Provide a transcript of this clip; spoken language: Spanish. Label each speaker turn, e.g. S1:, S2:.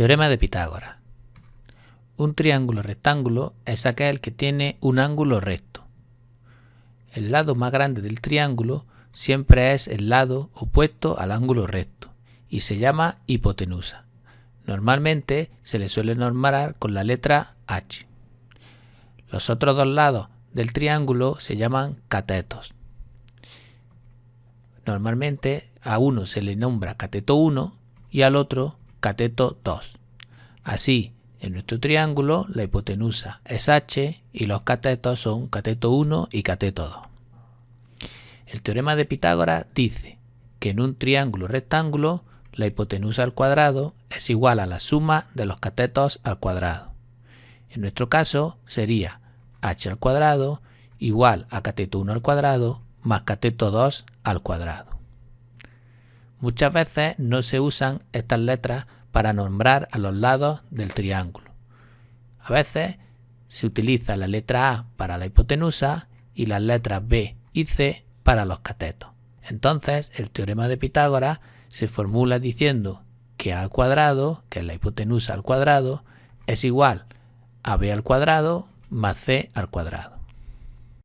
S1: Teorema de Pitágoras. Un triángulo rectángulo es aquel que tiene un ángulo recto. El lado más grande del triángulo siempre es el lado opuesto al ángulo recto y se llama hipotenusa. Normalmente se le suele nombrar con la letra H. Los otros dos lados del triángulo se llaman catetos. Normalmente a uno se le nombra cateto 1 y al otro cateto 2. Así, en nuestro triángulo la hipotenusa es h y los catetos son cateto 1 y cateto 2. El teorema de Pitágoras dice que en un triángulo rectángulo la hipotenusa al cuadrado es igual a la suma de los catetos al cuadrado. En nuestro caso sería h al cuadrado igual a cateto 1 al cuadrado más cateto 2 al cuadrado. Muchas veces no se usan estas letras para nombrar a los lados del triángulo. A veces se utiliza la letra A para la hipotenusa y las letras B y C para los catetos. Entonces, el teorema de Pitágoras se formula diciendo que A al cuadrado, que es la hipotenusa al cuadrado, es igual a B al cuadrado más C al cuadrado.